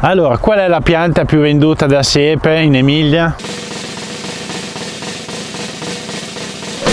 Allora, qual è la pianta più venduta da siepe in Emilia?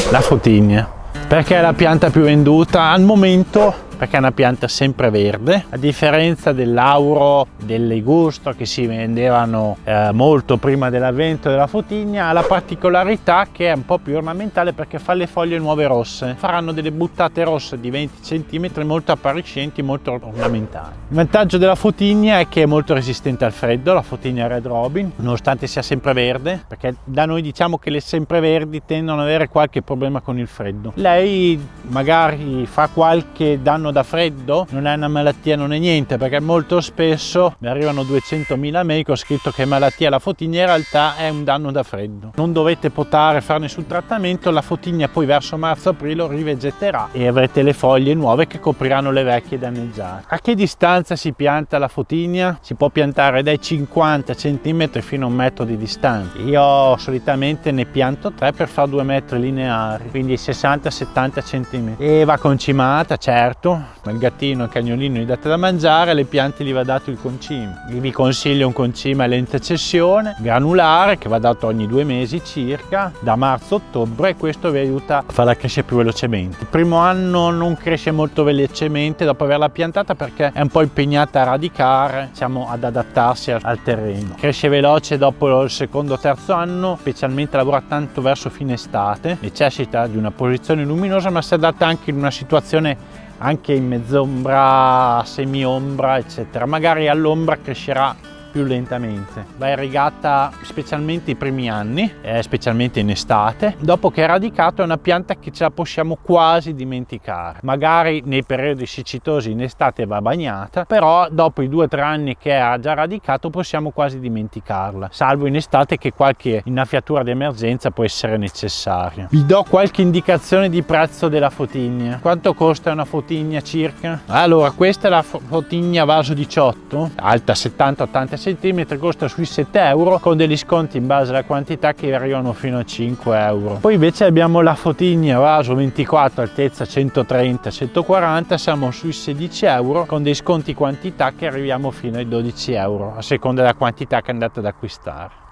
La fotigna. Perché è la pianta più venduta? Al momento perché è una pianta sempreverde a differenza dell'auro del ligusto che si vendevano eh, molto prima dell'avvento della fotigna ha la particolarità che è un po' più ornamentale perché fa le foglie nuove rosse. Faranno delle buttate rosse di 20 cm molto appariscenti molto ornamentali. Il vantaggio della fotigna è che è molto resistente al freddo la fotigna Red Robin nonostante sia sempreverde perché da noi diciamo che le sempreverdi tendono ad avere qualche problema con il freddo. Lei magari fa qualche danno danno da freddo non è una malattia non è niente perché molto spesso mi arrivano 200.000 mail che ho scritto che malattia la fotigna in realtà è un danno da freddo. Non dovete potare fare nessun trattamento la fotigna poi verso marzo-aprile rivegeterà e avrete le foglie nuove che copriranno le vecchie danneggiate. A che distanza si pianta la fotigna? si può piantare dai 50 cm fino a un metro di distanza. Io solitamente ne pianto 3 per fare 2 metri lineari quindi 60-70 cm e va concimata certo il gattino e il cagnolino gli date da mangiare, alle piante gli va dato il concime. Vi consiglio un concime a lenta cessione, granulare, che va dato ogni due mesi circa, da marzo a ottobre, e questo vi aiuta a farla crescere più velocemente. Il primo anno non cresce molto velocemente dopo averla piantata perché è un po' impegnata a radicare, diciamo ad adattarsi al terreno. Cresce veloce dopo il secondo o terzo anno, specialmente lavora tanto verso fine estate, necessita di una posizione luminosa ma si adatta anche in una situazione anche in mezz'ombra, semi-ombra eccetera. Magari all'ombra crescerà più lentamente. Va irrigata specialmente i primi anni, eh, specialmente in estate. Dopo che è radicato è una pianta che ce la possiamo quasi dimenticare. Magari nei periodi siccitosi in estate va bagnata, però dopo i due o tre anni che ha già radicato possiamo quasi dimenticarla, salvo in estate che qualche innaffiatura di emergenza può essere necessaria. Vi do qualche indicazione di prezzo della fotigna. Quanto costa una fotigna circa? Allora, questa è la fotigna vaso 18, alta 70-80 cm costa sui 7 euro con degli sconti in base alla quantità che arrivano fino a 5 euro. Poi invece abbiamo la fotigna vaso 24 altezza 130 140 siamo sui 16 euro con dei sconti quantità che arriviamo fino ai 12 euro a seconda della quantità che andate ad acquistare